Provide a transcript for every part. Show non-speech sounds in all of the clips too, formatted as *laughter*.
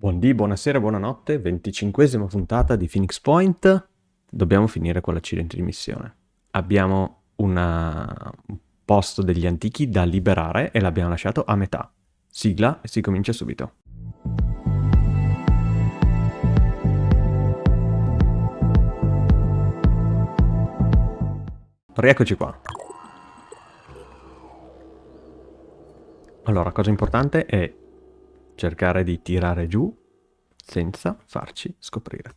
Buondì, buonasera, buonanotte, venticinquesima puntata di Phoenix Point. Dobbiamo finire con l'accidente di missione. Abbiamo una- un posto degli antichi da liberare e l'abbiamo lasciato a metà. Sigla e si comincia subito. Rieccoci qua. Allora, cosa importante è cercare di tirare giù senza farci scoprire.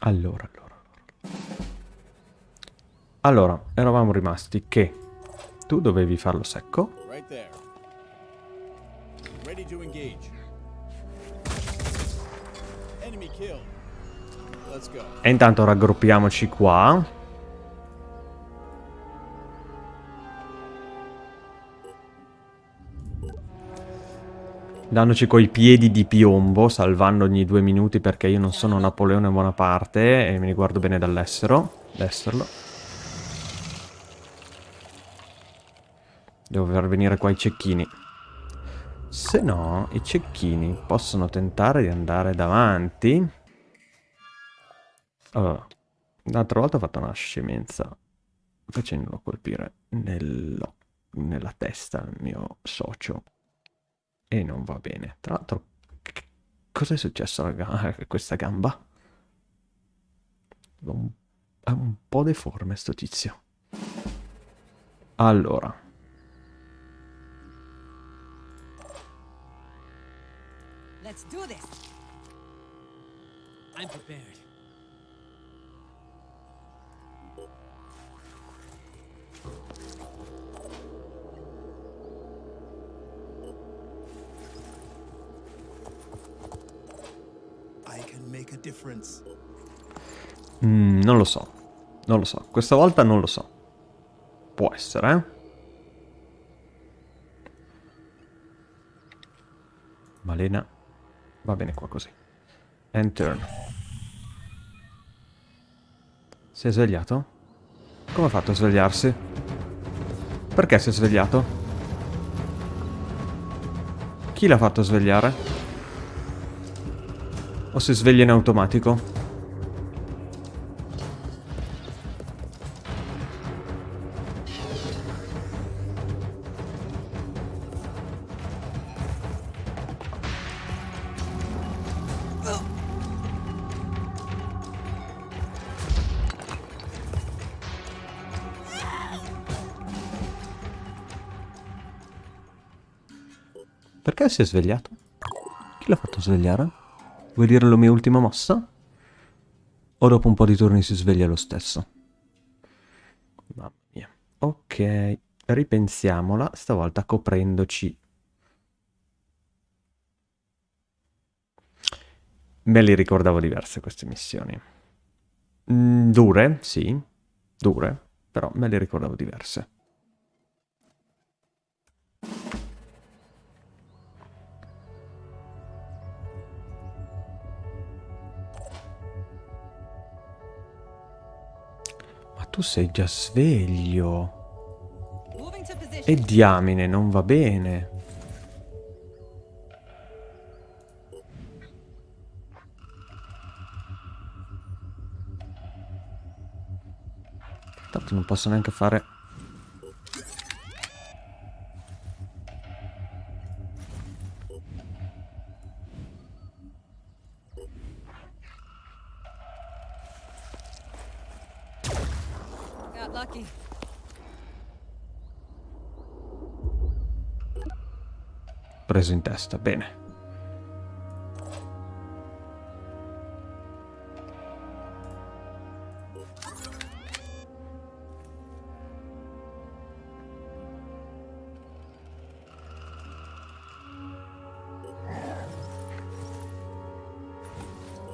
Allora, allora, allora. Allora, eravamo rimasti che tu dovevi farlo secco. E intanto raggruppiamoci qua. Dandoci coi piedi di piombo, salvando ogni due minuti perché io non sono Napoleone Bonaparte e mi riguardo bene dall'estero. D'esserlo. Devo far venire qua i cecchini. Se no, i cecchini possono tentare di andare davanti. Allora, l'altra volta ho fatto una scemenza facendolo colpire nello- nella testa al mio socio. E non va bene. Tra l'altro, cosa è successo a questa gamba? È un po' deforme sto tizio. Allora. Let's do this. I'm prepared. Mm, non lo so. Non lo so. Questa volta non lo so. Può essere, eh? Malena. Va bene qua così. End turn. Si è svegliato? Come ha fatto a svegliarsi? Perché si è svegliato? Chi l'ha fatto svegliare? O si sveglia in automatico? Perché si è svegliato? Chi l'ha fatto svegliare? Vuoi dire la mia ultima mossa? O dopo un po' di turni si sveglia lo stesso? Mamma mia. Ok, ripensiamola, stavolta coprendoci. Me le ricordavo diverse queste missioni. Mm, dure, sì, dure, però me le ricordavo diverse. Tu sei già sveglio. E diamine, non va bene. Tanto non posso neanche fare... Preso in testa, bene.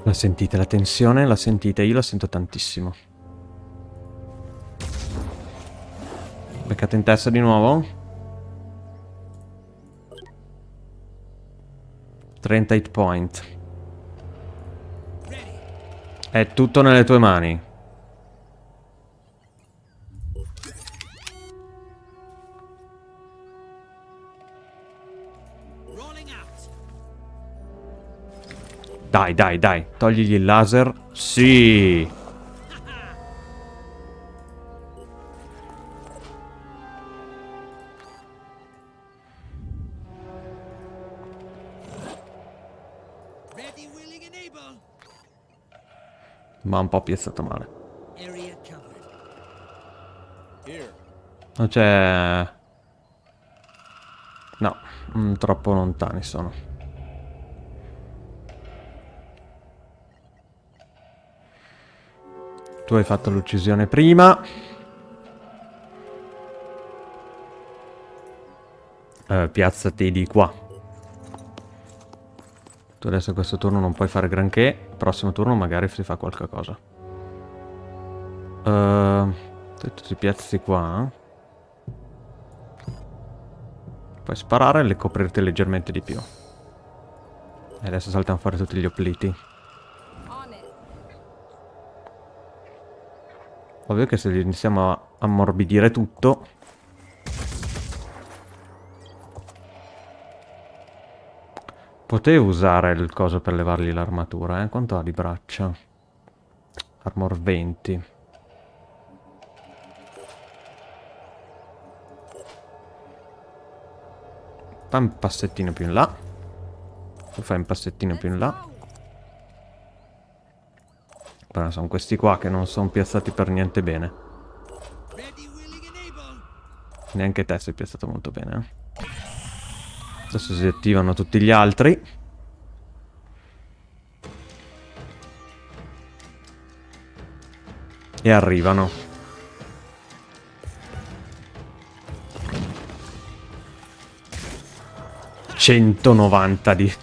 La sentite la tensione? La sentite? Io la sento tantissimo. Beccate in testa di nuovo? 30 hit point. È tutto nelle tue mani. Dai, dai, dai. Togligli il laser. Sì. Ma un po' piazzato male. Non c'è... No, mm, troppo lontani sono. Tu hai fatto l'uccisione prima. Eh, piazzati di qua. Tu adesso questo turno non puoi fare granché. Prossimo turno magari si fa qualche cosa. Uh, ti piazzi qua. Puoi sparare e le coprirti leggermente di più. E adesso saltano fuori tutti gli opliti. Ovvio che se iniziamo a ammorbidire tutto... Potevo usare il coso per levargli l'armatura, eh? Quanto ha di braccia? Armor 20. Fai un passettino più in là. Tu fai un passettino più in là. Però sono questi qua che non sono piazzati per niente bene. Neanche te sei piazzato molto bene. eh. Adesso si attivano tutti gli altri. E arrivano. Centonovanta di...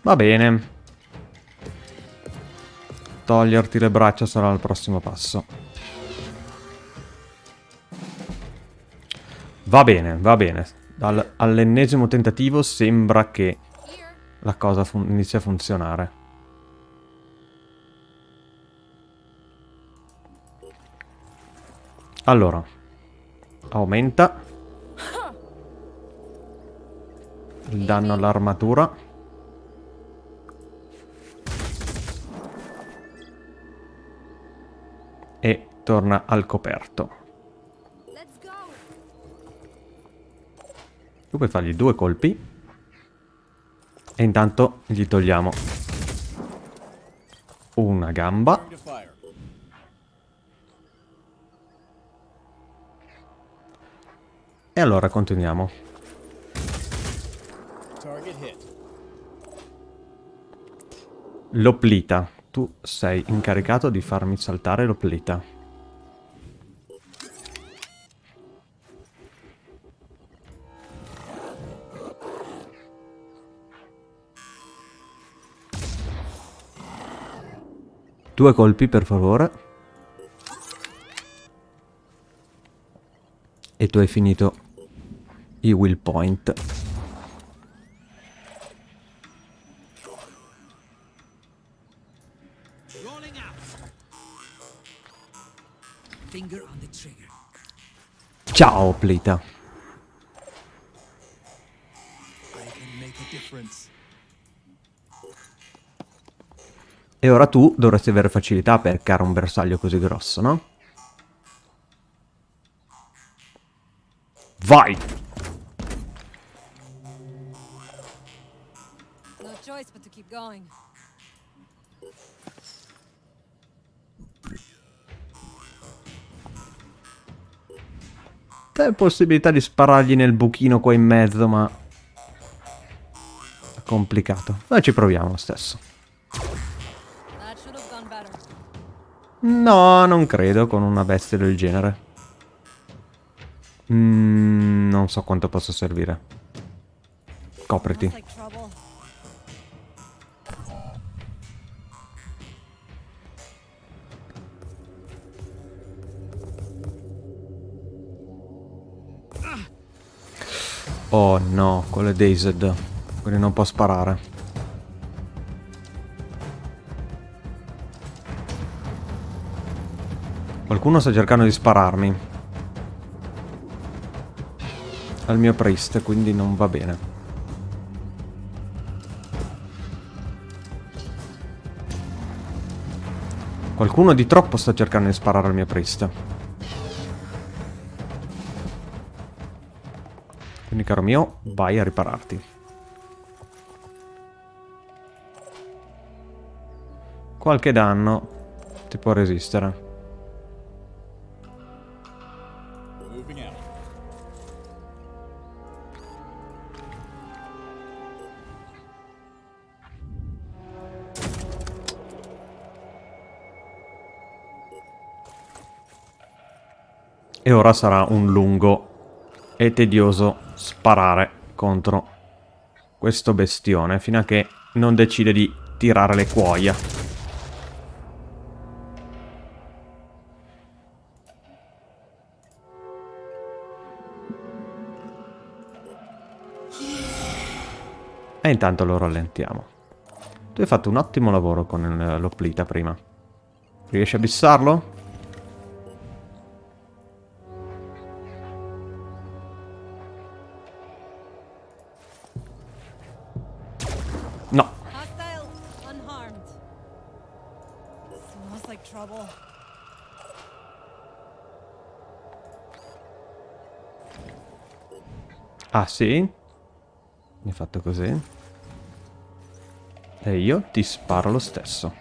Va bene. Toglierti le braccia sarà il prossimo passo. Va bene, va bene. All'ennesimo tentativo sembra che la cosa fun- inizi a funzionare. Allora, aumenta il danno all'armatura. E torna al coperto. Tu puoi fargli due colpi. E intanto gli togliamo una gamba. E allora continuiamo. Target hit. L'oplita. Tu sei incaricato di farmi saltare l'oplita. Due colpi, per favore. E tu hai finito i will point. Ciao, oplita. I can make a difference. E ora tu dovresti avere facilità per caricare un bersaglio così grosso, no? Vai! No choice but to keep going. C'è possibilità di sparargli nel buchino qua in mezzo, ma... È complicato. Ma ci proviamo lo stesso. No, non credo con una bestia del genere. Mm, non so quanto possa servire. Copriti. Oh no, quello è Dazed. Quindi non può sparare. Qualcuno sta cercando di spararmi. Al mio priest, quindi non va bene. Qualcuno di troppo sta cercando di sparare al mio priest. Quindi caro mio, vai a ripararti. Qualche danno ti può resistere. E ora sarà un lungo e tedioso sparare contro questo bestione fino a che non decide di tirare le cuoia. E intanto lo rallentiamo. Tu hai fatto un ottimo lavoro con il- l'Oplita prima. Riesci a bissarlo? Ah sì? Mi ha fatto così. E io ti sparo lo stesso.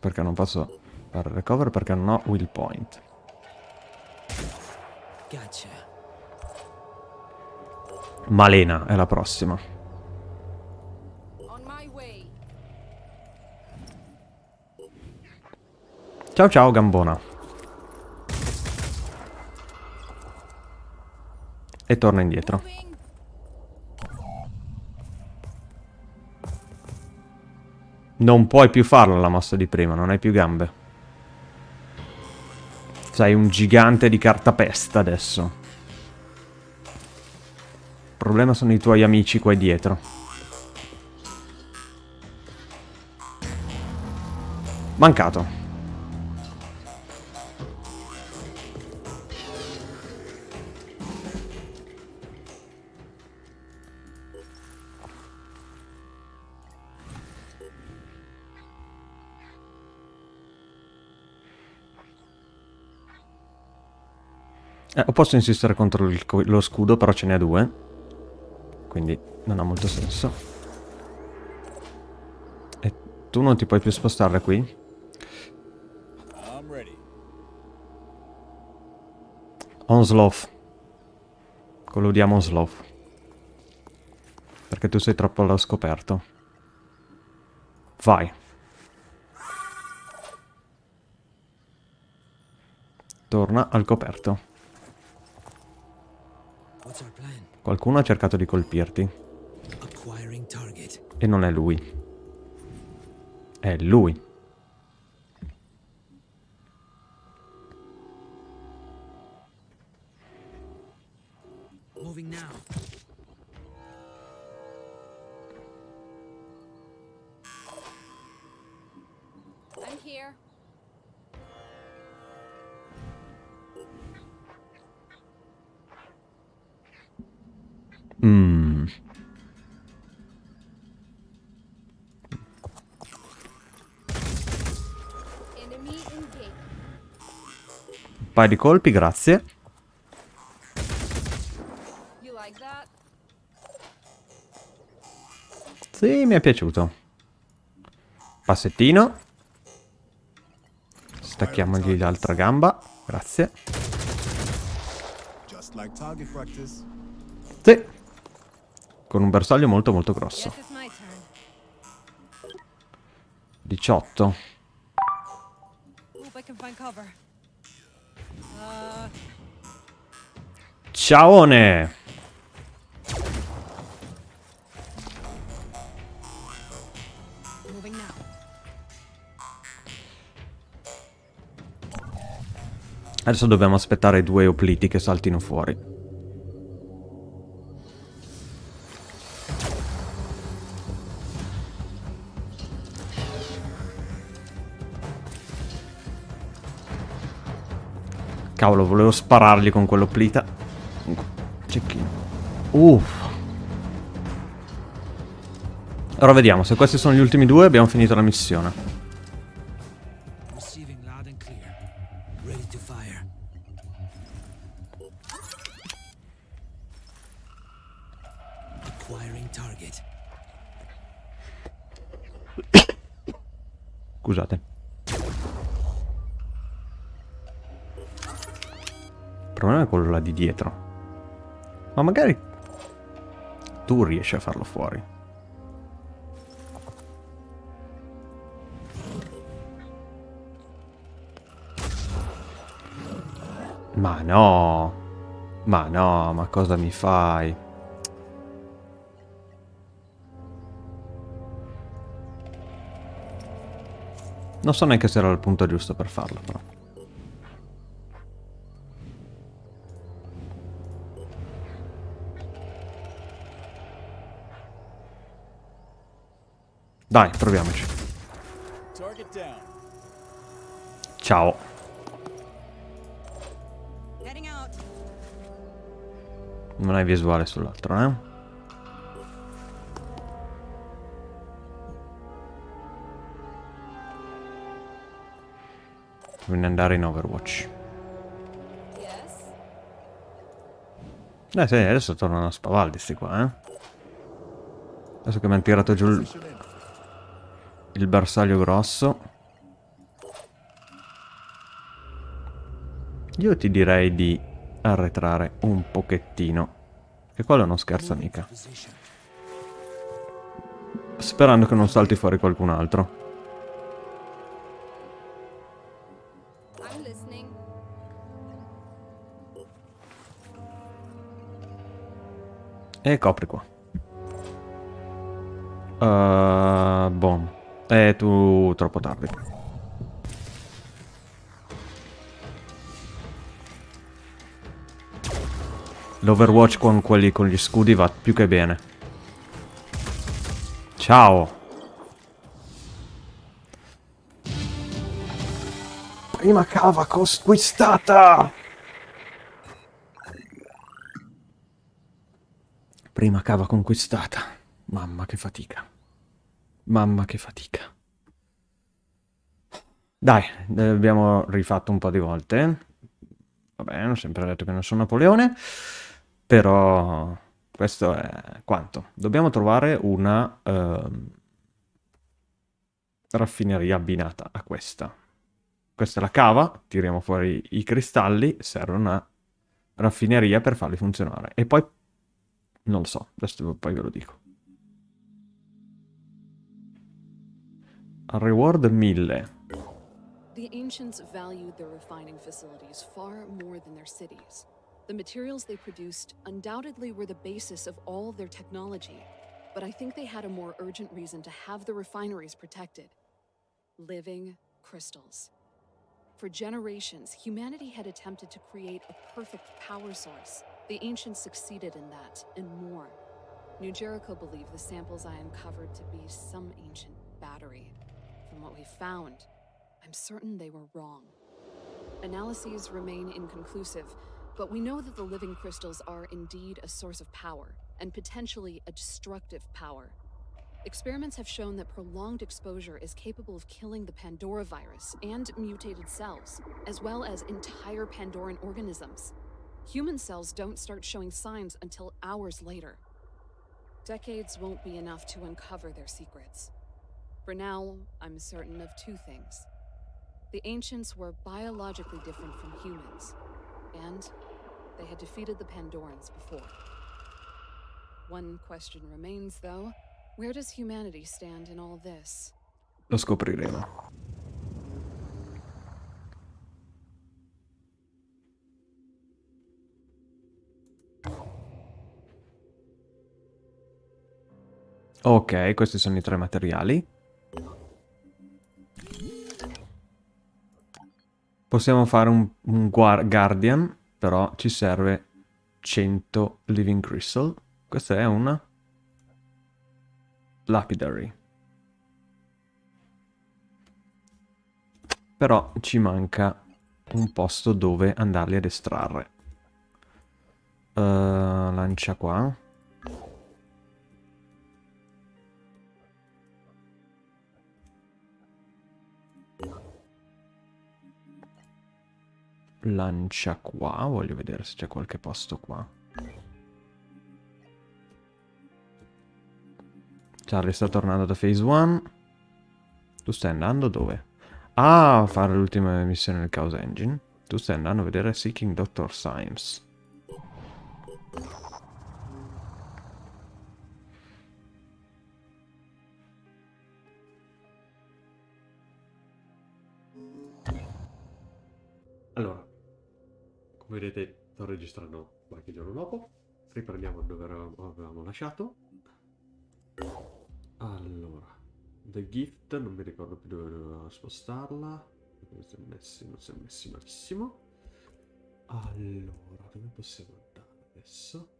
Perché non posso fare recover perché non ho will point. Malena è la prossima. Ciao ciao Gambona. E torna indietro. Non puoi più farlo la mossa di prima, non hai più gambe. Sei un gigante di cartapesta adesso. Il problema sono i tuoi amici qua dietro. Mancato. Eh, o posso insistere contro il lo scudo, però ce n'è due. Quindi non ha molto senso. E tu non ti puoi più spostare qui? Onslow. Collodiamo Onslow. Perché tu sei troppo allo scoperto. Vai. Torna al coperto. Qualcuno ha cercato di colpirti. E non è lui. È lui. Paio di colpi, grazie. Sì, mi è piaciuto. Passettino. Stacchiamogli l'altra gamba. Grazie. Sì. Con un bersaglio molto molto grosso. Guess it's my turn. 18. Ciaone! Adesso dobbiamo aspettare due opliti che saltino fuori. Cavolo, volevo sparargli con quello plita. Cecchino. Uff. Ora vediamo, se questi sono gli ultimi due abbiamo finito la missione. Di dietro. Ma magari tu riesci a farlo fuori. Ma no. Ma no, ma cosa mi fai? Non so neanche se era il punto giusto per farlo, però. Dai, proviamoci. Ciao. Non hai visuale sull'altro, eh? Bisogna andare in Overwatch. Eh sì, adesso tornano a spavaldi sti qua, eh? Adesso che mi hanno tirato giù il. Il bersaglio grosso. Io ti direi di arretrare un pochettino. Che quello non scherza mica. Sperando che non salti fuori qualcun altro. E copri qua. Uh, boh. E tu troppo tardi. L'Overwatch con quelli con gli scudi va più che bene. Ciao. Prima cava conquistata! Prima cava conquistata. Mamma che fatica. Mamma che fatica. Dai, eh, abbiamo rifatto un po' di volte. Vabbè, ho sempre detto che non sono Napoleone. Però questo è quanto. Dobbiamo trovare una ehm, raffineria abbinata a questa. Questa è la cava, tiriamo fuori i cristalli, serve una raffineria per farli funzionare. E poi non lo so, adesso poi ve lo dico. Reward 1000. The ancients valued their refining facilities far more than their cities. The materials they produced undoubtedly were the basis of all their technology, but I think they had a more urgent reason to have the refineries protected living crystals. For generations, humanity had attempted to create a perfect power source. The ancients succeeded in that, and more. New Jericho believed the samples I uncovered to be some ancient battery. What we found, I'm certain they were wrong. Analyses remain inconclusive, but we know that the living crystals are indeed a source of power, and potentially a destructive power. Experiments have shown that prolonged exposure is capable of killing the Pandora virus and mutated cells, as well as entire Pandoran organisms. Human cells don't start showing signs until hours later. Decades won't be enough to uncover their secrets. For now, I'm certain of two things. The ancients were biologically different from humans, and they had defeated the Pandorans before. One question remains, though. Where does humanity stand in all this? Lo scopriremo. Ok, questi sono i tre materiali. Possiamo fare un, un guar- Guardian, però ci serve 100 Living Crystal. Questa è una Lapidary. Però ci manca un posto dove andarli ad estrarre. Uh, lancia qua. Lancia qua, voglio vedere se c'è qualche posto qua. Charlie sta tornando da Phase 1. Tu stai andando dove? Ah, a fare l'ultima missione nel Chaos Engine. Tu stai andando a vedere Seeking Doctor Symes. Come vedete sto registrando qualche giorno dopo. Riprendiamo dove avevamo lasciato. Allora, The Gift, non mi ricordo più dove dovevo spostarla. Non si è messi, non si è messi malissimo. Allora, dove possiamo andare adesso?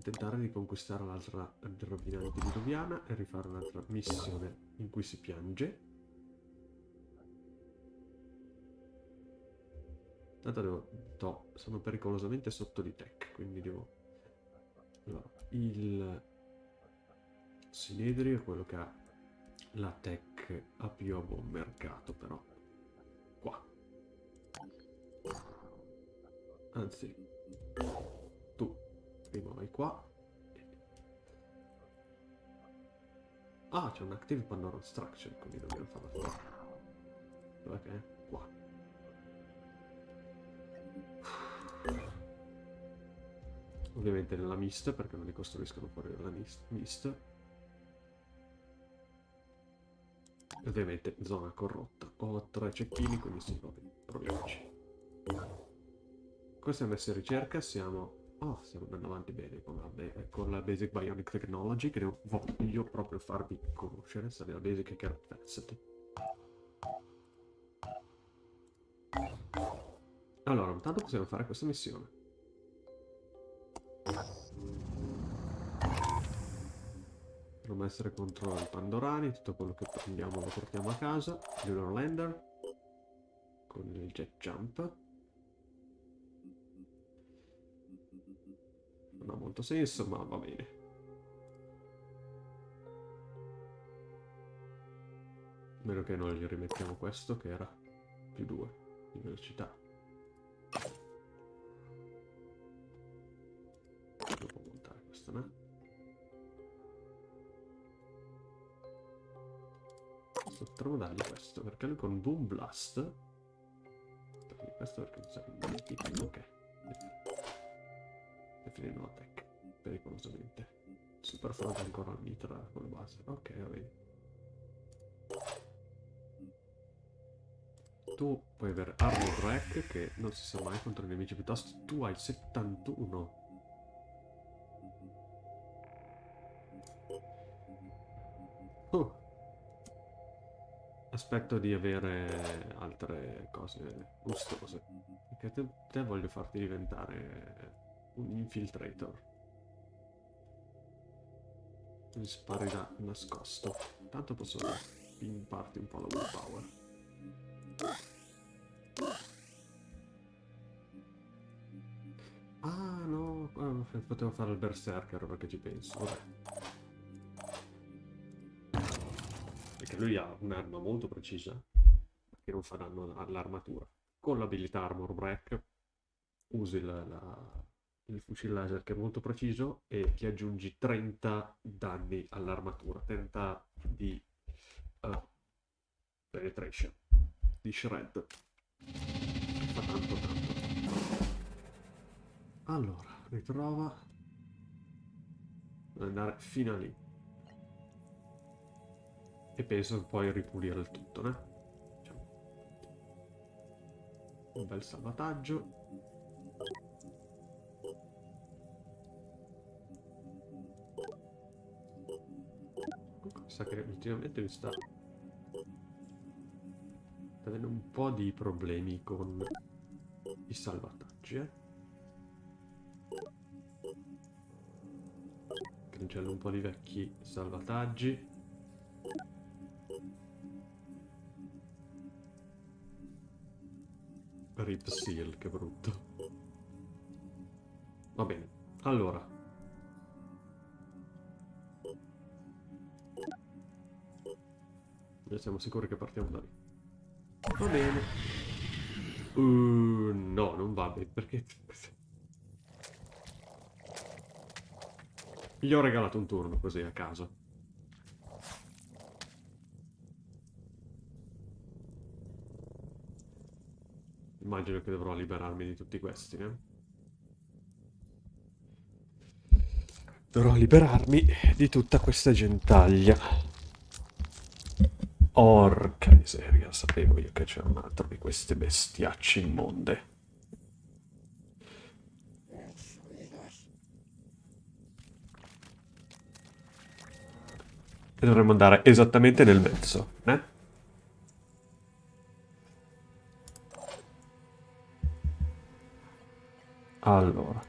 Tentare di conquistare l'altra rovina antediluviana e rifare un'altra missione in cui si piange. Tanto devo... to, sono pericolosamente sotto di tech, quindi devo... Allora, il... Sinedrio è quello che ha la tech a più a buon mercato, però. Qua. Anzi, tu prima vai qua. Ah, c'è un Active Pandora Structure, quindi dobbiamo farla fuori. Dov'è che? Ovviamente nella mist, perché non li costruiscono fuori dalla mist. mist. Ovviamente zona corrotta. Ho tre cecchini, quindi sì, vabbè, proviamoci. Questa è messa in ricerca, siamo... Oh, stiamo andando avanti bene con la, be- con la Basic Bionic Technology, che voglio proprio farvi conoscere, sta nella Basic che era. Allora, intanto possiamo fare questa missione. Dovremmo essere contro i Pandorani, tutto quello che prendiamo lo portiamo a casa. Lunar Lander. Con il jet jump. Non ha molto senso, ma va bene. A meno che non gli rimettiamo questo che era più 2 di velocità. Potremmo dargli questo, perché lui con Boom Blast... Questo perché mi sa che... Ok. E finendo la tech, pericolosamente. Super forte ancora al mitra con la base. Ok, va. Tu puoi avere Armor Rack che non si sa mai contro i nemici piuttosto. Tu hai 71. Aspetto di avere altre cose gustose. Perché te, te voglio farti diventare un infiltrator. Mi spari da nascosto. Tanto posso pimparti un po' la willpower. Ah no, potevo fare il berserker perché ci penso. Vabbè. Perché lui ha un'arma molto precisa che non fa danno all'armatura. Con l'abilità Armor Break usi la- la- il fucile laser che è molto preciso e ti aggiungi 30 danni all'armatura, 30 di eh, penetration, di shred. Fa tanto tanto. Allora, ritrova. Andare fino a lì. E penso poi ripulire il tutto, né? Facciamo Un bel salvataggio. Sa che ultimamente mi. Sta avendo un po' di problemi con i salvataggi, eh? Cancello un po' di vecchi salvataggi. Rip Seal, che brutto. Va bene, allora. E siamo sicuri che partiamo da lì. Va bene. Uh, no, non va bene, perché... Gli ho regalato un turno così a caso. Immagino che dovrò liberarmi di tutti questi, eh? Dovrò liberarmi di tutta questa gentaglia. Orca miseria, sapevo io che c'era un altro di queste bestiacce immonde. E dovremmo andare esattamente nel mezzo, eh? Allora.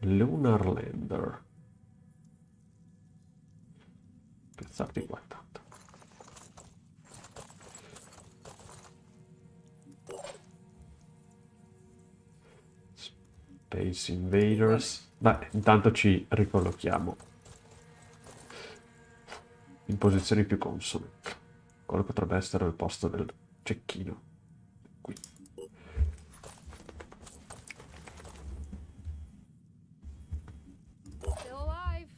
Lunar Lander. Piazzarti qua intanto. Space Invaders. Beh, intanto ci ricollochiamo in posizioni più consone. Quello potrebbe essere il posto del cecchino. Qui. Still alive.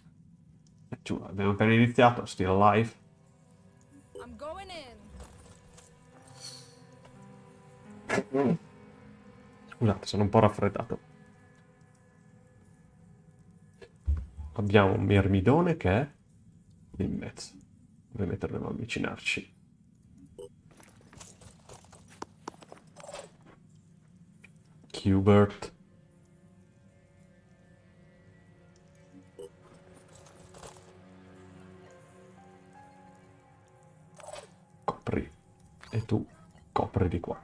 Eh, giù, abbiamo appena iniziato, still alive. I'm going in. Scusate, sono un po' raffreddato. Abbiamo un mirmidone che è in mezzo. Ovviamente dovremmo avvicinarci. Qbert. E tu copri di qua.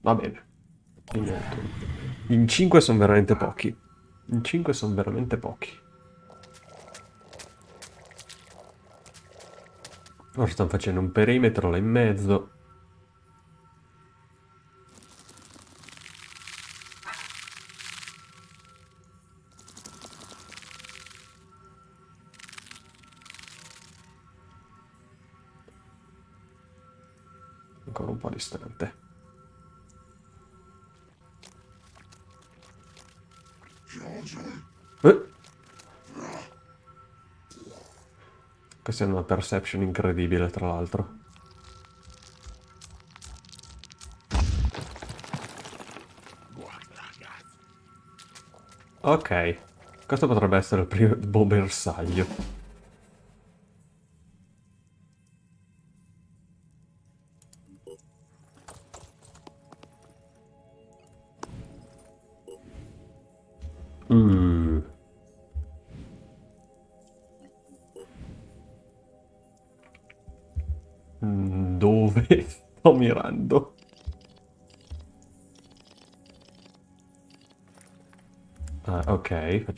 Va bene. In 5 sono veramente pochi. In 5 sono veramente pochi. Ora stanno facendo un perimetro là in mezzo. Ancora un po' distante. Eh? Questa è una perception incredibile, tra l'altro. Ok, questo potrebbe essere il primo bersaglio.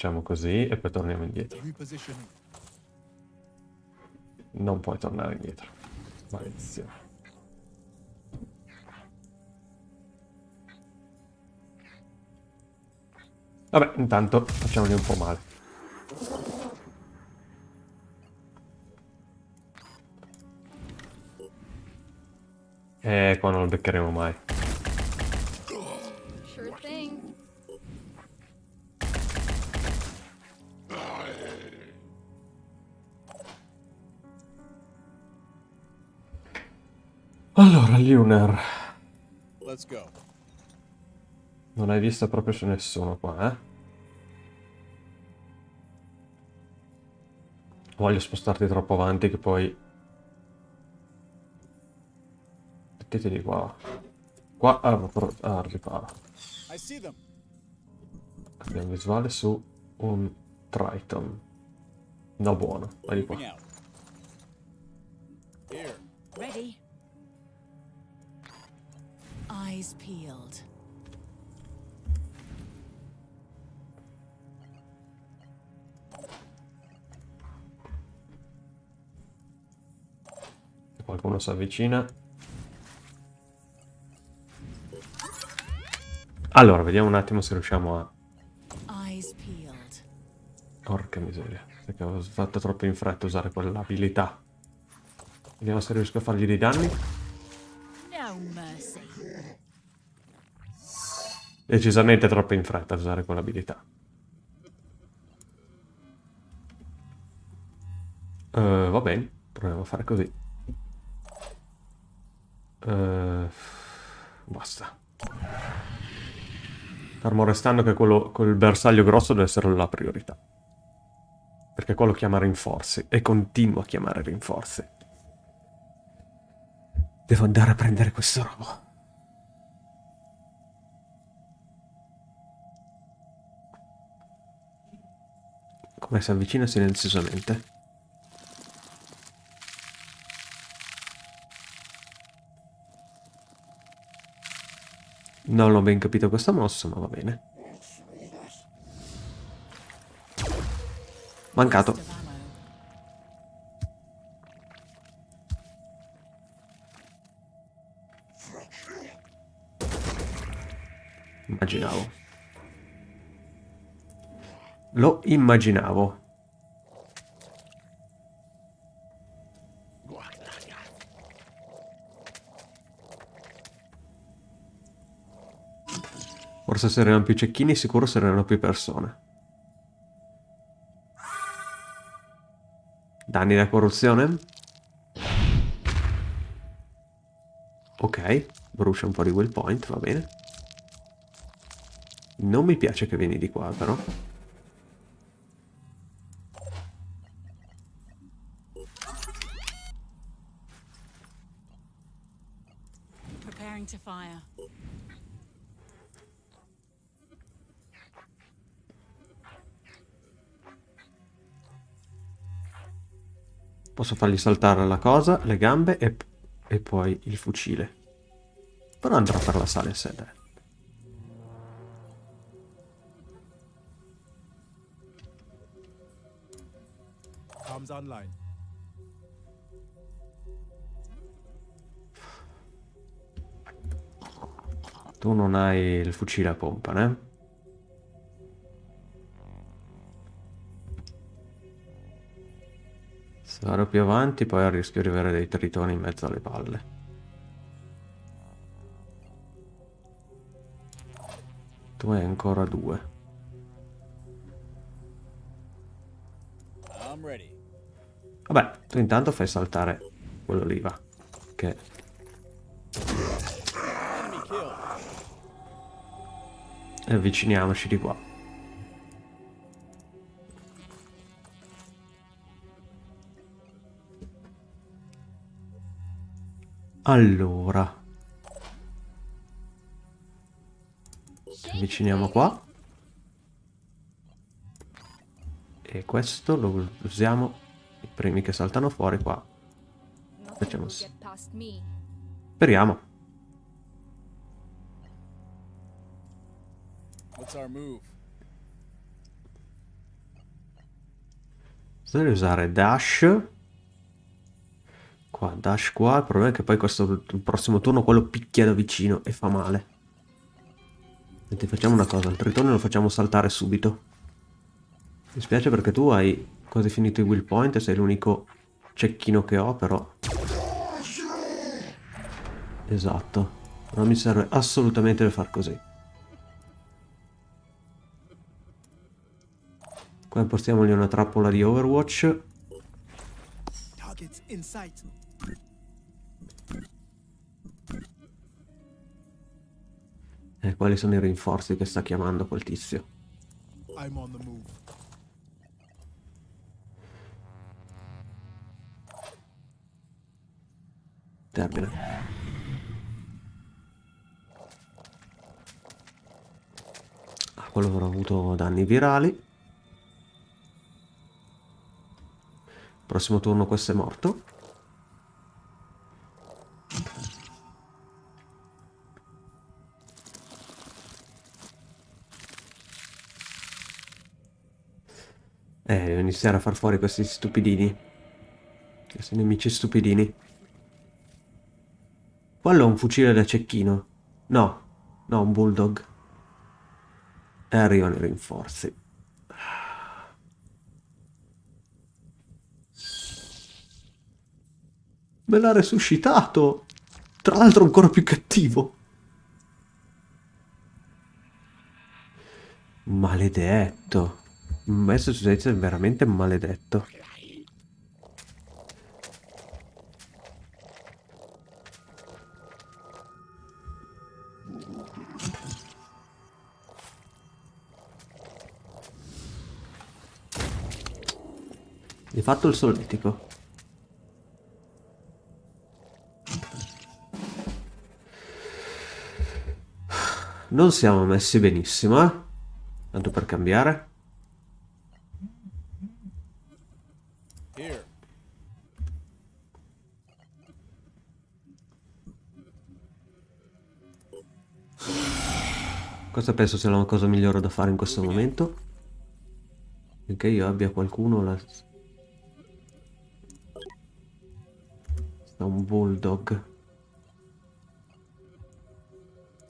Facciamo così e poi torniamo indietro. Non puoi tornare indietro. Maledizione. Vabbè, intanto facciamogli un po' male. Eh, qua non lo beccheremo mai. Go. Non hai visto proprio su nessuno qua, eh? Voglio spostarti troppo avanti che poi... Mettiti di qua. Qua ah, ah, riparo. Abbiamo visuale su un Triton. No buono, vai di qua. Peeled. Qualcuno si avvicina. Allora, vediamo un attimo se riusciamo a... Porca miseria. Perché ho fatto troppo in fretta usare quell'abilità. Vediamo se riesco a fargli dei danni. Decisamente troppo in fretta usare quell'abilità. Eh, va bene, proviamo a fare così. Eh, basta. Fermo restando che quello col bersaglio grosso deve essere la priorità. Perché quello chiama rinforzi e continua a chiamare rinforzi. Devo andare a prendere questo robo. Come si avvicina silenziosamente. Non ho ben capito questa mossa, ma va bene. Mancato. Immaginavo. Lo immaginavo. Forse se erano più cecchini sicuro saranno più persone. Danni da corruzione? Ok, brucia un po' di will point, va bene. Non mi piace che vieni di qua, però. Posso fargli saltare la cosa, le gambe e, e poi il fucile. Però andrò per la sala in sede. Comms online. Tu non hai il fucile a pompa, né? Vado più avanti poi rischio di avere dei tritoni in mezzo alle palle. Tu hai ancora due. Vabbè, tu intanto fai saltare quello lì, va. Che. E avviciniamoci di qua. Allora. Ci avviciniamo qua. E questo lo usiamo i primi che saltano fuori qua. Facciamo sì. Speriamo. Potrei usare dash. Qua, dash qua. Il problema è che poi questo il prossimo turno quello picchia da vicino e fa male. Senti, facciamo una cosa. Il tritone lo facciamo saltare subito. Mi spiace perché tu hai quasi finito i will point e sei l'unico cecchino che ho, però... Esatto. Non mi serve assolutamente per far così. Qua impostiamogli una trappola di Overwatch. Targets in sight. E quali sono i rinforzi che sta chiamando quel tizio? I'm on the move. Termina. Ah, quello avrà avuto danni virali. Prossimo turno questo è morto. Iniziare a far fuori questi stupidini. Questi nemici stupidini. Quello è un fucile da cecchino. No, no, un bulldog. E arrivano i rinforzi. Me l'ha resuscitato. Tra l'altro ancora più cattivo. Maledetto. Massachusetts è veramente maledetto. Hai fatto il solletico. Non siamo messi benissimo, eh? Tanto per cambiare. Cosa penso sia la cosa migliore da fare in questo momento? Finché io abbia qualcuno la... Sta un bulldog.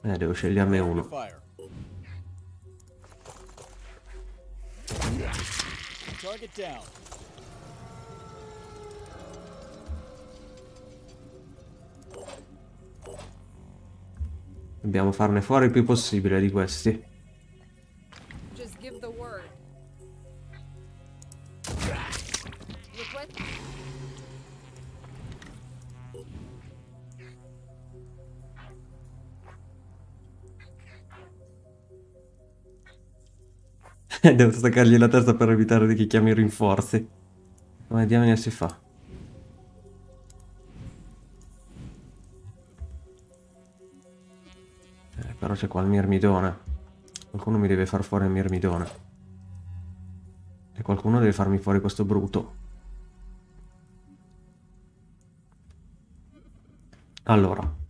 Eh, devo sceglierne uno. Target down. Dobbiamo farne fuori il più possibile di questi. *laughs* Devo staccargli la testa per evitare che chiami i rinforzi. Come diamine si fa? Però c'è qua il mirmidone. Qualcuno mi deve far fuori il mirmidone. E qualcuno deve farmi fuori questo bruto. Allora.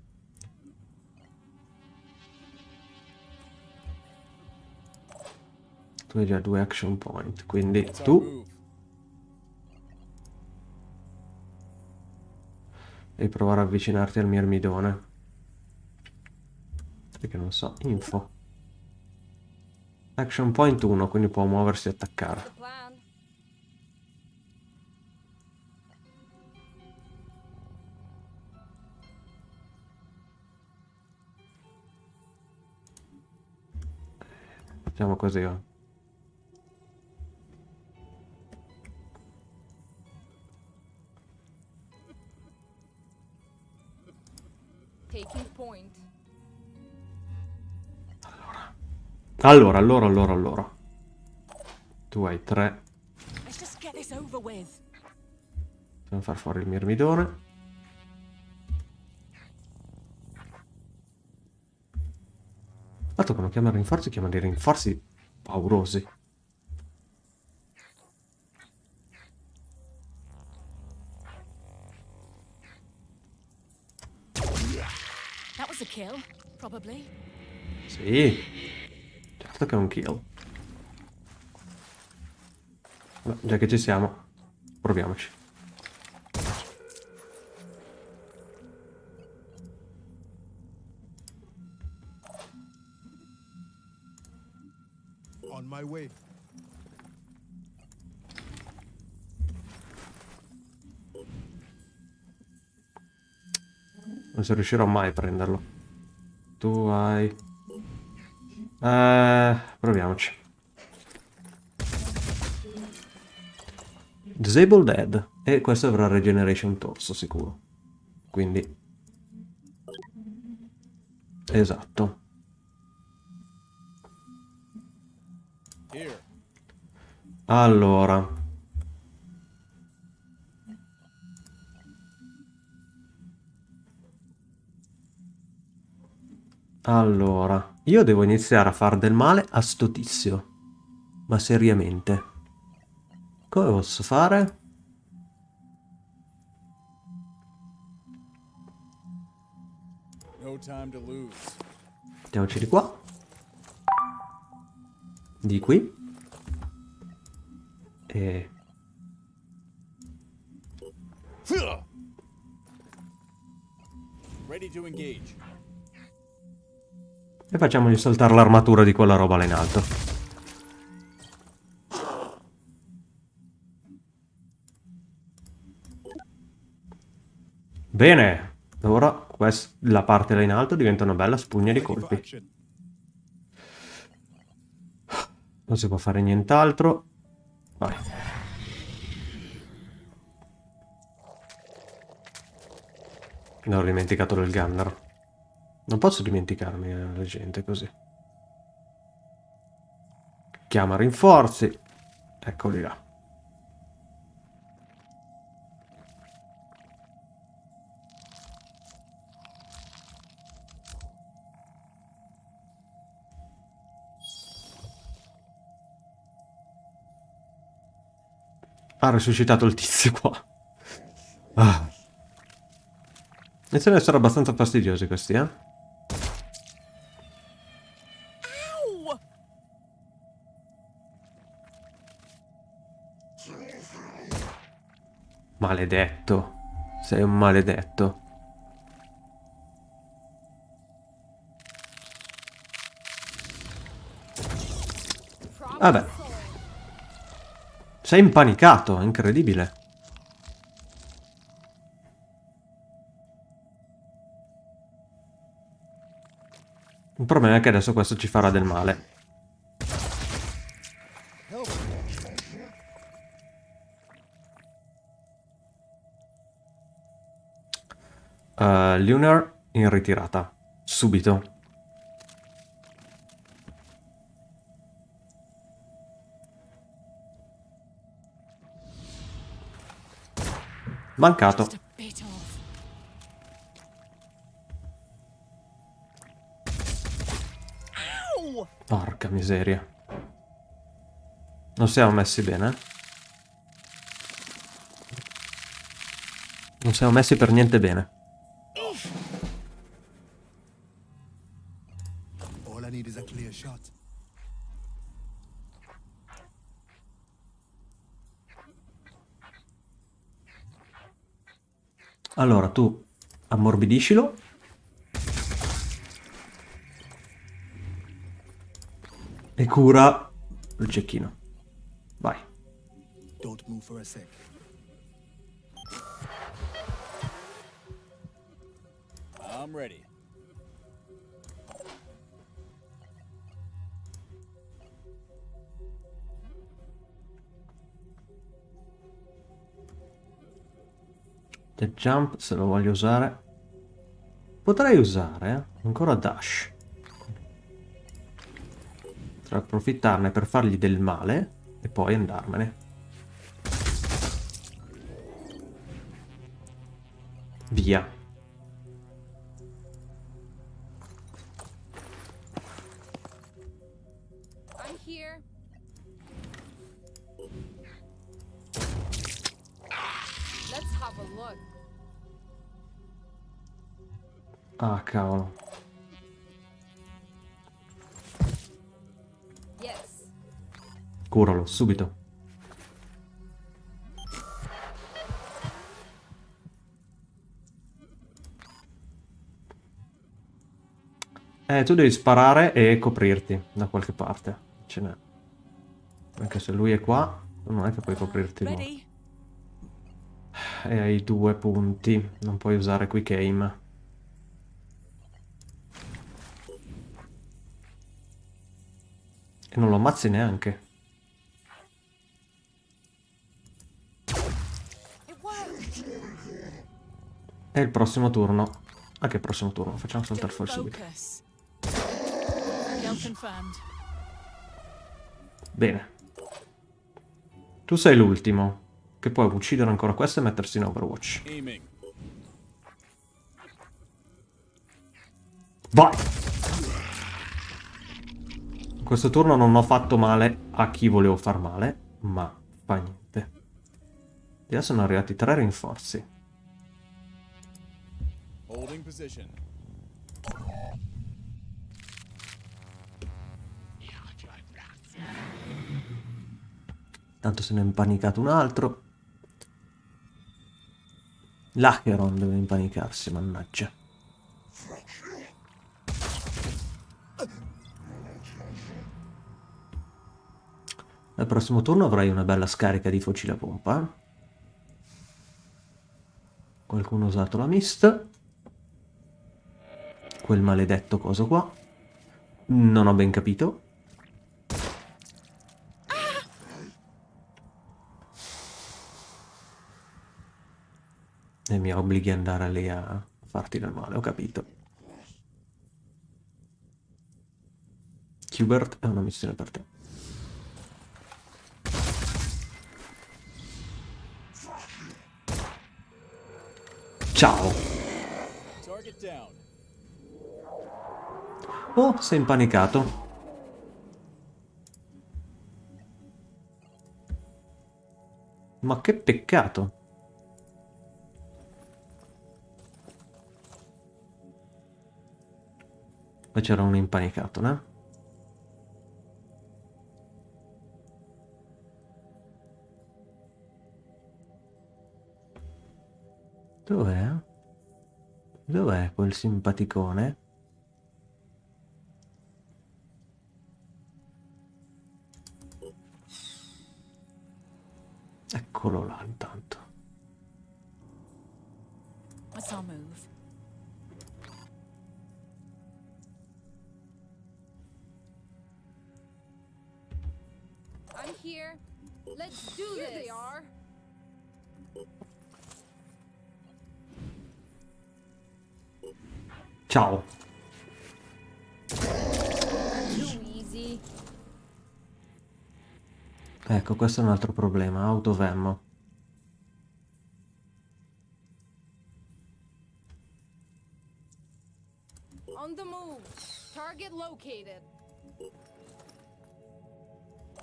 Tu hai già due action point, quindi tu devi provare a avvicinarti al mirmidone. Perché non so, info. Action point 1, quindi può muoversi e attaccare. Facciamo così, va. Taking point. Allora, allora, allora, allora. Tu hai tre. Dobbiamo far fuori il mirmidone. Tanto quando chiamano rinforzi, chiamano dei rinforzi paurosi. That was a kill, probably. Sì, certo che è un kill. Vabbè, già che ci siamo, proviamoci. On my way. Non si riuscirò mai a prenderlo. Tu hai... Eh, proviamoci. Disable Dead. E questo avrà Regeneration Torso sicuro. Quindi... Esatto. Allora. Allora, io devo iniziare a far del male a sto tizio. Ma seriamente. Come posso fare? Mettiamoci di qua. Di qui. E... Ready to engage. E facciamogli saltare l'armatura di quella roba là in alto. Bene. Ora quest- la parte là in alto diventa una bella spugna di colpi. Non si può fare nient'altro. Vai. Non ho dimenticato del gunner. Non posso dimenticarmi eh, la gente così. Chiama rinforzi. Eccoli là. Ha resuscitato il tizio qua. Ah. Iniziano ad essere abbastanza fastidiosi questi, eh? Maledetto. Sei un maledetto. Vabbè. Sei impanicato, è incredibile. Il problema è che adesso questo ci farà del male. Uh, Lunar in ritirata. Subito. Mancato. Porca miseria. Non siamo messi bene. Non siamo messi per niente bene. Allora, tu ammorbidiscilo. E cura il cecchino. Vai. Don't move for a sec. I'm ready. The jump, se lo voglio usare. Potrei usare eh, ancora dash. Potrei approfittarne per fargli del male e poi andarmene. Via. Ah, cavolo. Yes. Curalo, subito. Eh, tu devi sparare e coprirti da qualche parte. Ce n'è. Anche se lui è qua, non è che puoi coprirti. no. E hai due punti. Non puoi usare quick aim. E non lo ammazzi neanche. E il prossimo turno. Ah, che prossimo turno? Facciamo saltare fuori subito. Bene. Tu sei l'ultimo. Che puoi uccidere ancora questo e mettersi in Overwatch. Vai! Questo turno non ho fatto male a chi volevo far male, ma fa niente. E adesso sono arrivati tre rinforzi. Tanto se ne è impanicato un altro. L'Acheron deve impanicarsi, mannaggia. Al prossimo turno avrai una bella scarica di fucile a pompa. Qualcuno ha usato la mist. Quel maledetto coso qua. Non ho ben capito. E mi obblighi ad andare lì a farti del male, ho capito. Hubert è una missione per te. Ciao. Oh, sei impanicato. Ma che peccato. Poi c'era un impanicato, no? Simpaticone? Eccolo là intanto. Ciao. Ecco, questo è un altro problema. Autovemmo. On the move. Target located.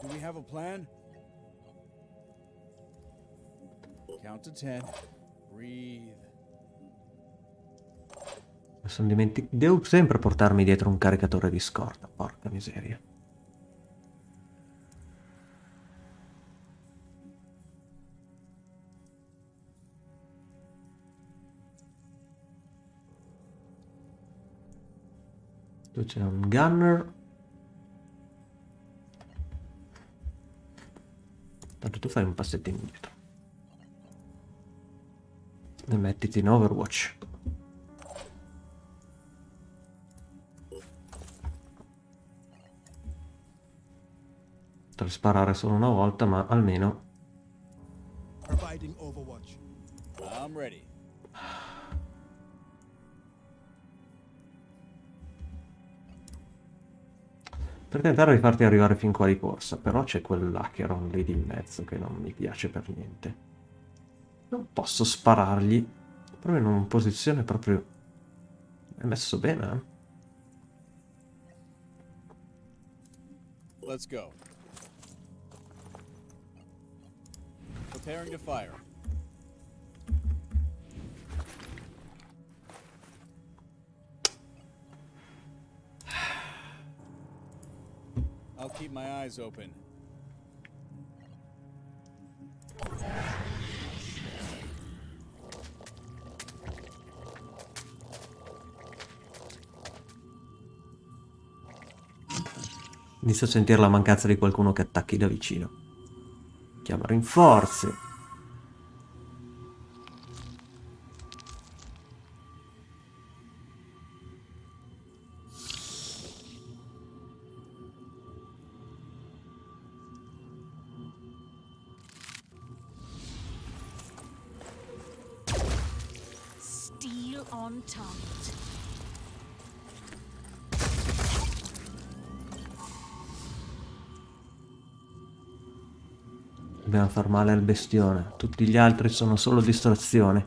Do we have a plan? Count to ten. Breathe. Sono dimenticato. Devo sempre portarmi dietro un caricatore di scorta. Porca miseria. Qui c'è un gunner. Tanto tu fai un passetto indietro. E mettiti in Overwatch. Sparare solo una volta, ma almeno per tentare di farti arrivare fin qua di corsa, però c'è quell'Acheron lì di mezzo che non mi piace per niente. Non posso sparargli, proprio in una posizione proprio... è messo bene, eh? Let's go. Preparing to fire. I'll keep my eyes open. Inizio a sentire la mancanza di qualcuno che attacchi da vicino. Chiama rinforzi. Male al bestione. Tutti gli altri sono solo distrazioni.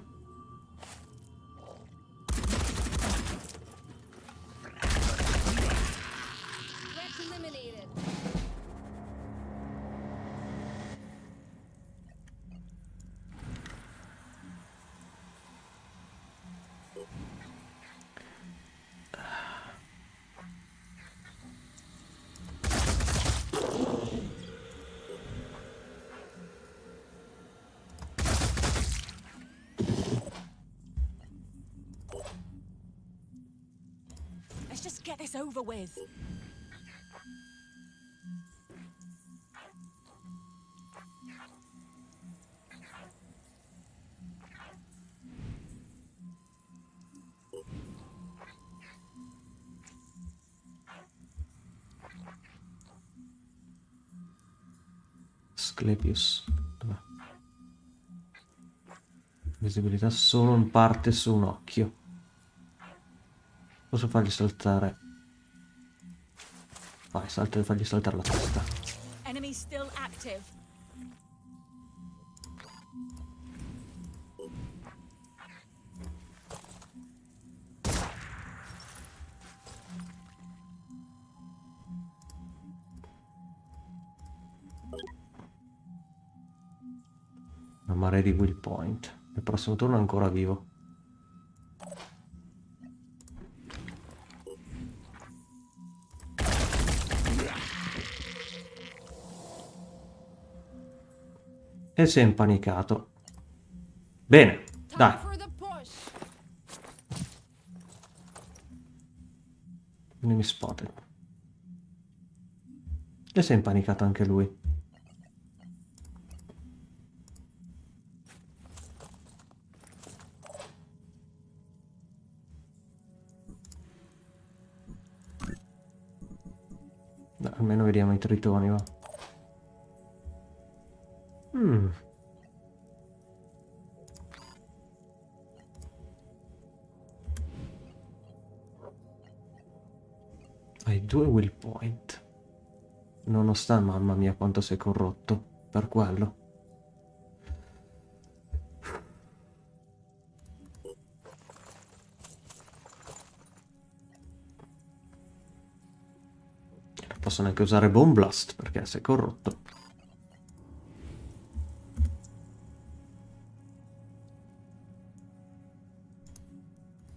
Visibilità solo in parte su un occhio. Posso fargli saltare. Vai, salta, fagli saltare la testa. Enemy still active. Una marea di will point. Il prossimo turno è ancora vivo. E si è impanicato. Bene, dai. push. Enemy spotted. E si è impanicato anche lui. Almeno vediamo i tritoni, va. Mm. Hai due will point. Nonostante, mamma mia, quanto sei corrotto. Per quello. Posso neanche usare Bomb Blast perché sei corrotto.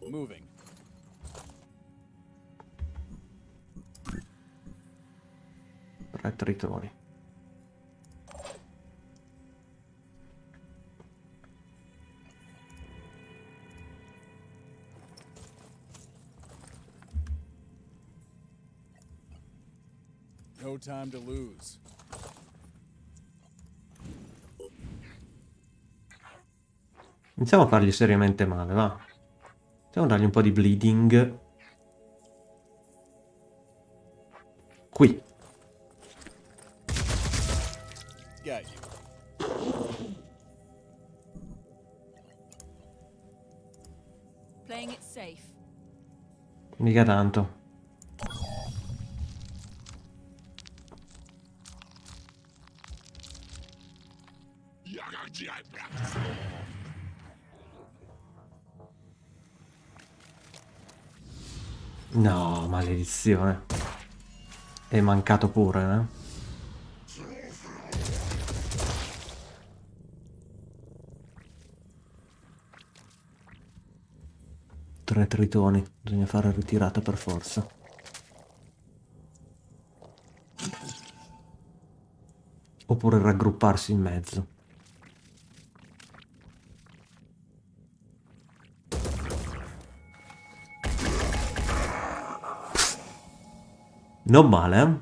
Moving. Tre tritoni. No time to lose. Iniziamo a fargli seriamente male, va. Iniziamo a dargli un po' di bleeding. Qui. Mica tanto. Maledizione. È mancato pure, eh? Tre tritoni, bisogna fare ritirata per forza. Oppure raggrupparsi in mezzo. Non male?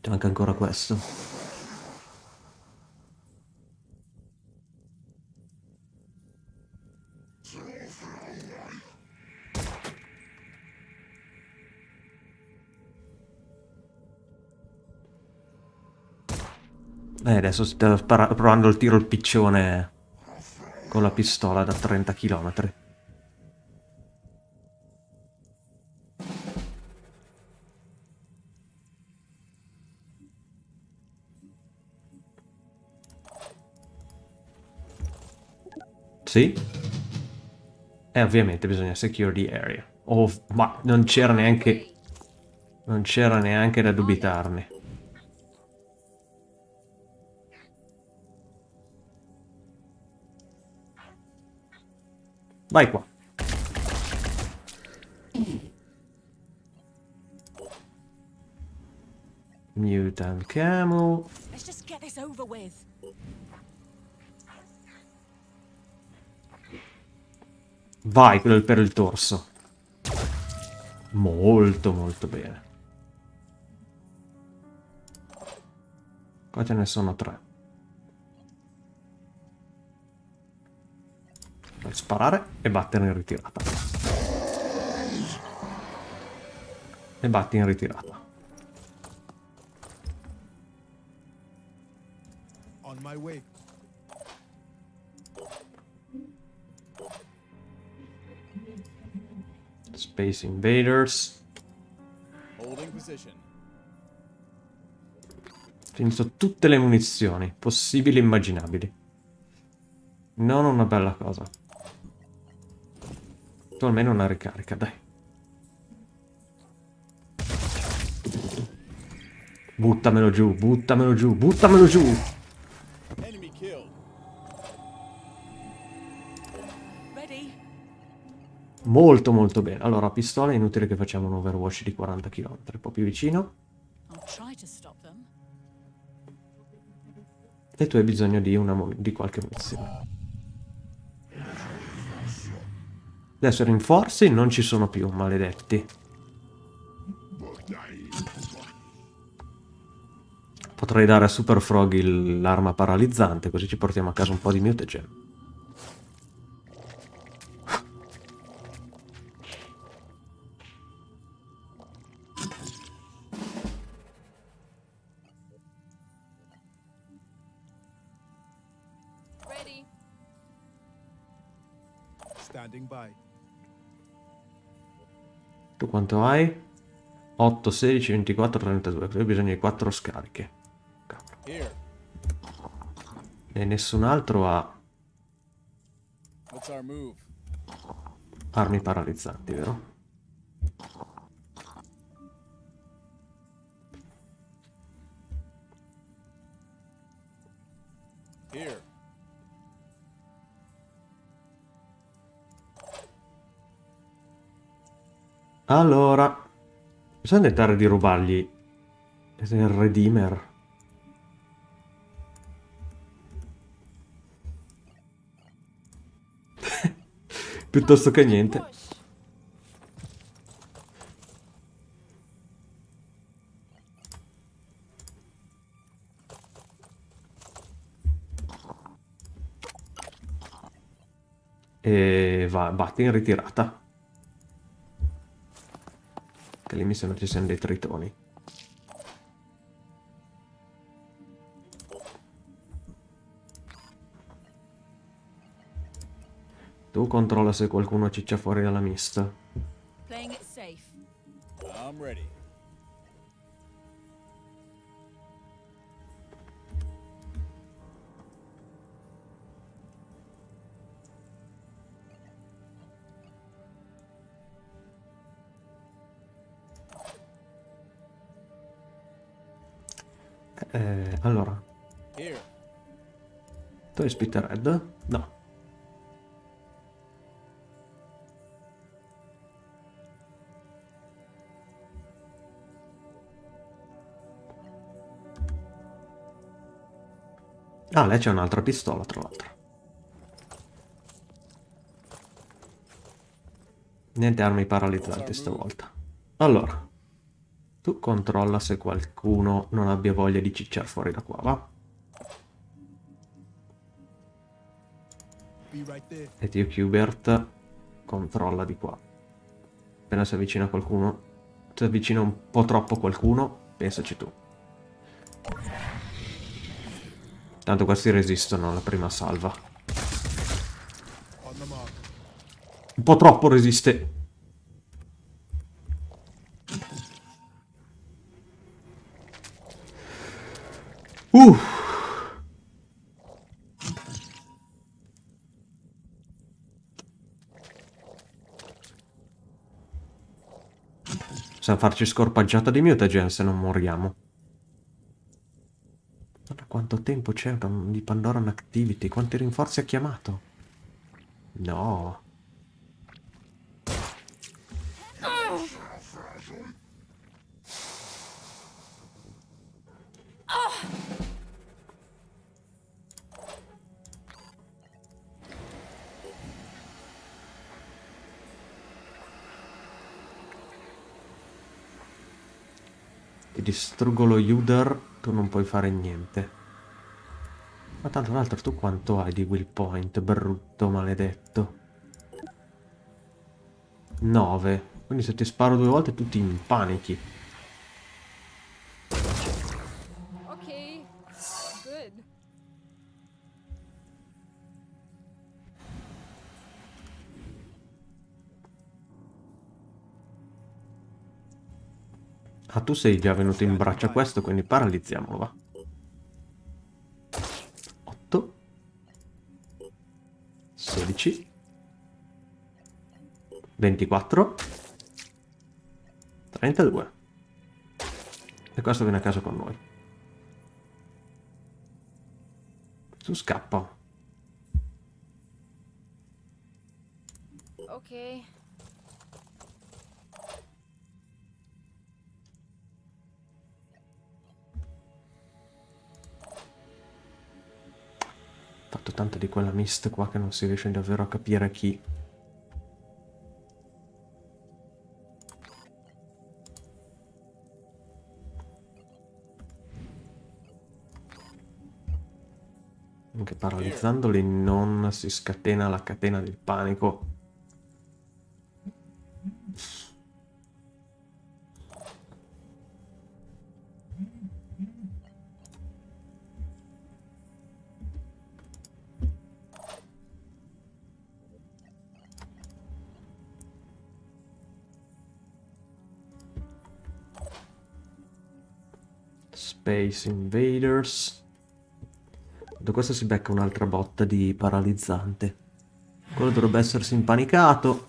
C'è anche ancora questo. Eh, adesso sto provando il tiro al piccione con la pistola da 30 km. Sì? E ovviamente bisogna secure the area. Oh, ma non c'era neanche... Non c'era neanche da dubitarne. Vai qua. Mutant Camel. Let's just get this over with. Vai, quello per il torso. Molto, molto bene. Qua ce ne sono tre. Per sparare e battere in ritirata. E batti in ritirata. On my way. Space Invaders. Finito tutte le munizioni possibili e immaginabili. Non una bella cosa. Tu almeno una ricarica, dai. Buttamelo giù, buttamelo giù, buttamelo giù! Molto molto bene. Allora, pistola è inutile che facciamo un overwatch di 40 km. Un po' più vicino. E tu hai bisogno di, di qualche munizione. Adesso rinforzi non ci sono più, maledetti. Potrei dare a Super Frog l'arma paralizzante, così ci portiamo a casa un po' di mutagen. Ready. Quanto hai? 8, 16, 24, 32. Qui ho bisogno di 4 scariche. Cavolo. E nessun altro ha armi paralizzanti, vero? Allora, bisogna tentare di rubargli il Redeemer. *laughs* Piuttosto che niente. E va, batti in ritirata. Che lì mi sembra ci siano dei tritoni. Tu controlla se qualcuno ciccia fuori dalla mista. Lei c'è un'altra pistola, tra l'altro. Niente armi paralizzanti stavolta. Allora, tu controlla se qualcuno non abbia voglia di cicciare fuori da qua, va? E Tio Qbert controlla di qua. Appena si avvicina qualcuno, si avvicina un po' troppo qualcuno, pensaci tu. Tanto questi resistono alla prima salva. Un po' troppo resiste. Uh. Possiamo farci scorpaggiata di mutagen se non moriamo tempo c'era di Pandora Activity? Quanti rinforzi ha chiamato? No. distruggo lo Uder, tu non puoi fare niente. Ma tanto l'altro tu quanto hai di will point, brutto, maledetto? 9. Quindi se ti sparo due volte tu ti impanichi. Okay. Good. Ah, tu sei già venuto in braccio a questo, quindi paralizziamolo, va. 24. 32. E questo viene a casa con noi. Tu scappa. Okay. fatto tanta di quella mist qua che non si riesce davvero a capire chi. Paralizzandoli non si scatena la catena del panico. Space Invaders. Da questo si becca un'altra botta di paralizzante. Quello dovrebbe essersi impanicato.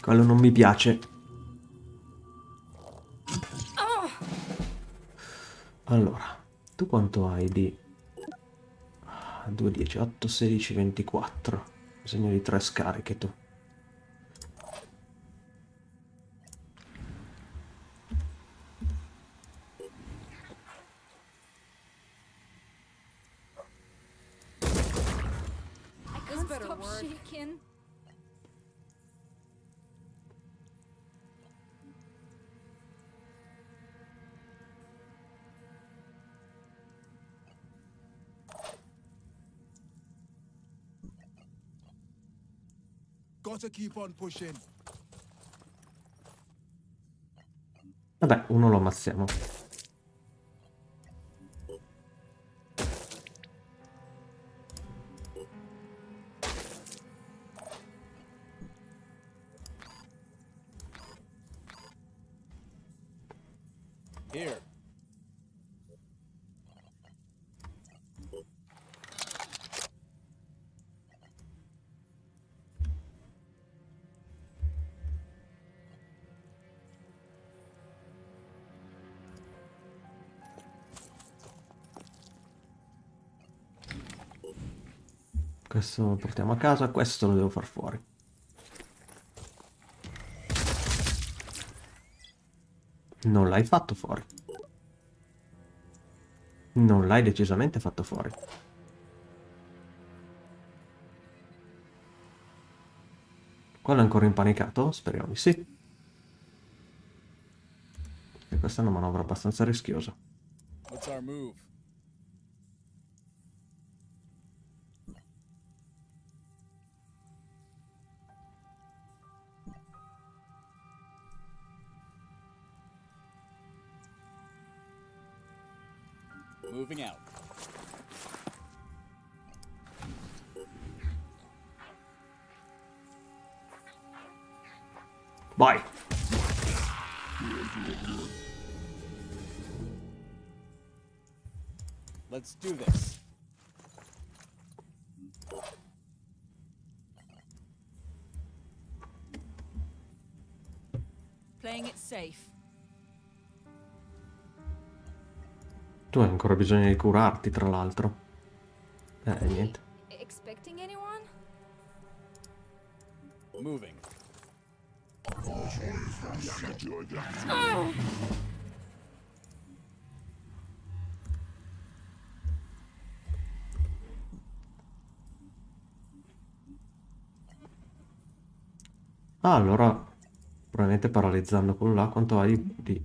Quello non mi piace. Allora, tu quanto hai di... 2, 10, 8, 16, 24. Bisogno di 3 scariche tu. Gotta keep on pushing. Vabbè, uno lo ammazziamo. Questo lo portiamo a casa, questo lo devo far fuori. Non l'hai fatto fuori. Non l'hai decisamente fatto fuori. Quello è ancora impanicato? Speriamo di sì. E questa è una manovra abbastanza rischiosa. What's our move? Vai! Let's do this. Playing it safe. Tu hai ancora bisogno di curarti, tra l'altro. Eh, niente. Georgia. Oh. Ah, allora, probabilmente paralizzando quello là, quanto va di, di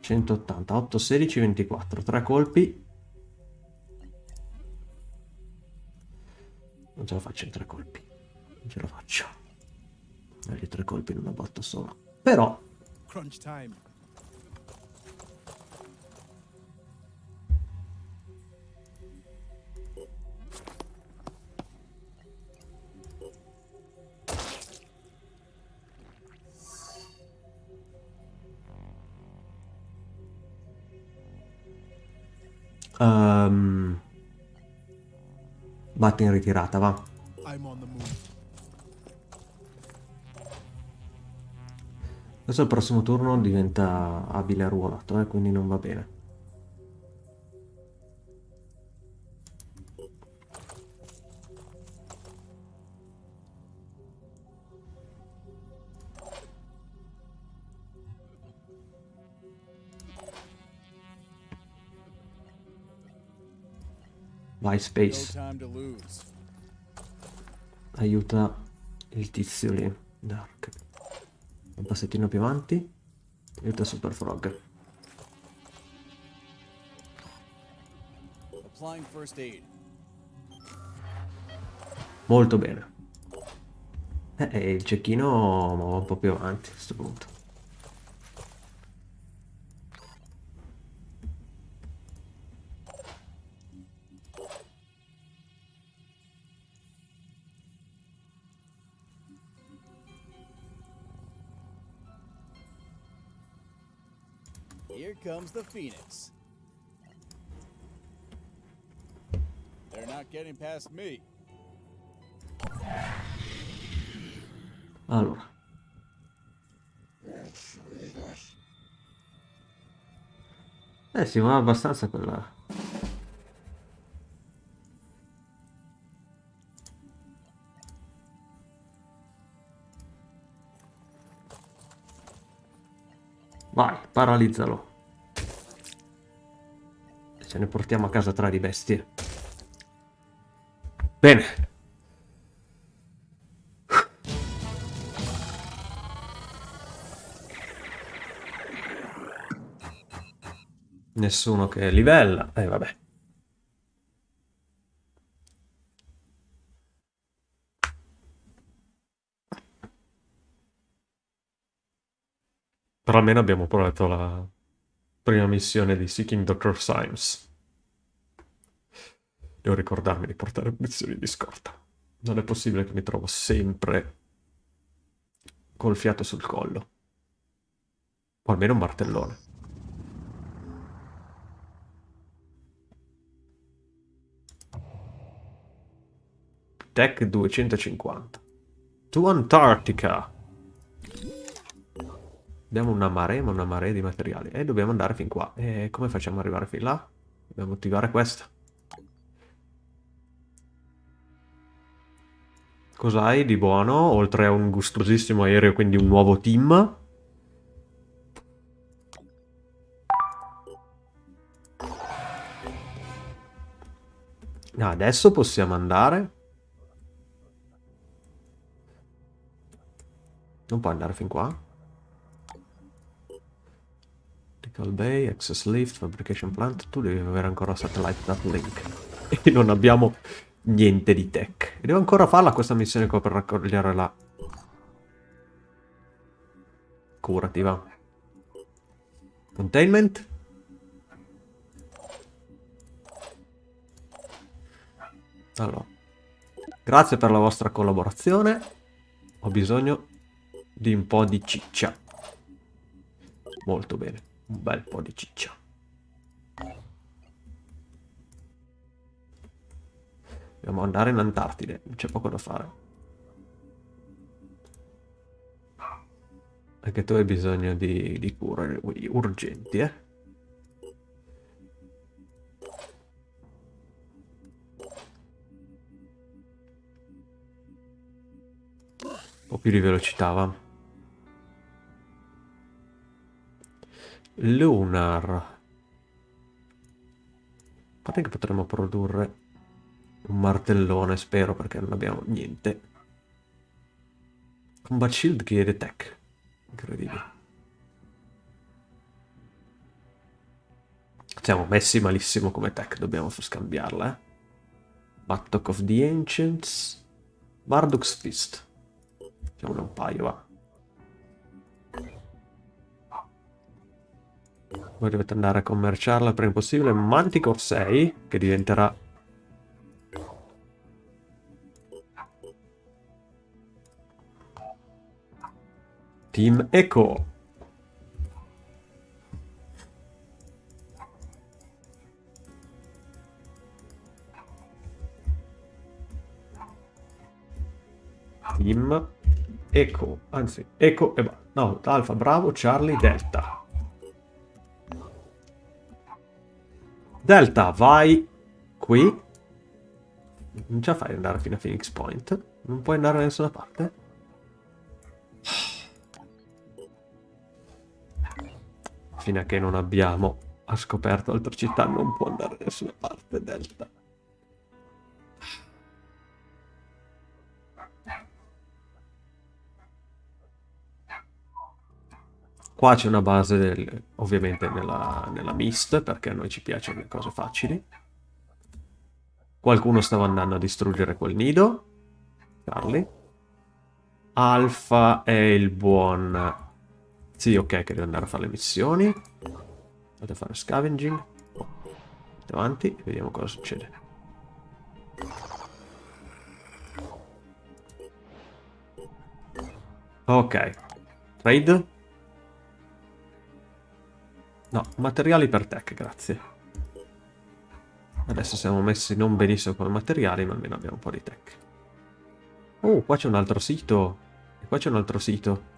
180, 8, 16, 24, tre colpi. Non ce la faccio in 3 colpi, non ce la faccio. Meglio tre colpi in una botta sola. Però, Crunch time. ehm, Batti in ritirata, va. Adesso il prossimo turno diventa abile arruolato, eh, quindi non va bene. Vai Space, aiuta il tizio lì. Dark. Un passettino più avanti. Aiuta Super Frog. Molto bene. Eh, e il cecchino va un po' più avanti a questo punto. Comes the Phoenix. They're not getting past me. Allora. Eh, si muove abbastanza quella... Vai, paralizzalo. Ce ne portiamo a casa tre di bestie. Bene. Nessuno che livella. E eh, vabbè. Però almeno abbiamo provato la prima missione di Seeking Dr. Symes. Devo ricordarmi di portare munizioni di scorta. Non è possibile che mi trovo sempre col fiato sul collo. O almeno un martellone. Tech 250. To Antarctica. Abbiamo una marea, ma una marea di materiali. E dobbiamo andare fin qua. E come facciamo ad arrivare fin là? Dobbiamo attivare questa. Cos'hai di buono? Oltre a un gustosissimo aereo, quindi un nuovo team. Ah, Adesso possiamo andare. Non può andare fin qua. Critical Bay, Access Lift, Fabrication Plant. Tu devi avere ancora Satellite Link. *laughs* E non abbiamo niente di tech. E devo ancora farla questa missione qua per raccogliere la... Curati, va. Containment. Allora. Grazie per la vostra collaborazione. Ho bisogno di un po' di ciccia. Molto bene. Un bel po' di ciccia. Dobbiamo andare in Antartide, c'è poco da fare. Anche tu hai bisogno di, di cure urgenti, eh? Un po' più di velocità, va. Lunar. A parte che potremmo produrre un martellone, spero, perché non abbiamo niente. Combat Shield chiede tech. Incredibile. Siamo messi malissimo come tech, dobbiamo scambiarla, eh. Battle of the Ancients. Marduk's Fist. Facciamone un paio, va. Voi dovete andare a commerciarla il prima possibile. Manticore 6, che diventerà... Team Echo. Team Echo, anzi, Echo e... No, Alfa, Bravo, Charlie, Delta. Delta, vai qui. Non ce la fai andare fino a Phoenix Point? Non puoi andare da nessuna parte? Fino a che non abbiamo ha scoperto altre città non può andare da nessuna parte Delta. Qua c'è una base, del, ovviamente, nella, nella Mist, perché a noi ci piacciono le cose facili. Qualcuno stava andando a distruggere quel nido. Charlie. Alfa è il buon... Sì, ok, che deve andare a fare le missioni. Dovete fare scavenging. Andiamo avanti e vediamo cosa succede. Ok. Trade. No, materiali per tech, grazie. Adesso siamo messi non benissimo come materiali, ma almeno abbiamo un po' di tech. Oh, qua c'è un altro sito. E qua c'è un altro sito.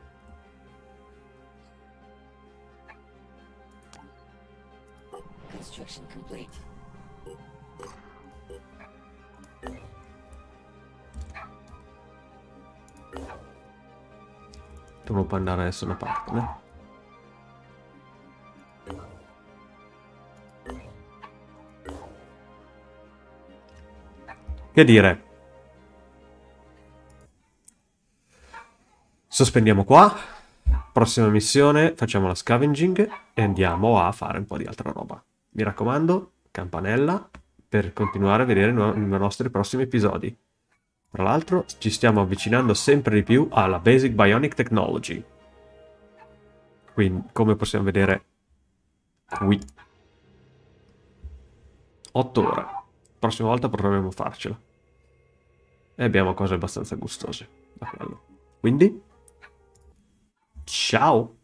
Tu non puoi andare da nessuna parte, né? Che dire? Sospendiamo qua. Prossima missione, facciamo la scavenging e andiamo a fare un po' di altra roba. Mi raccomando, campanella per continuare a vedere i nostri prossimi episodi. Tra l'altro ci stiamo avvicinando sempre di più alla Basic Bionic Technology. Quindi, come possiamo vedere qui. 8 ore. Prossima volta proveremo a farcela. E abbiamo cose abbastanza gustose. Quindi, ciao!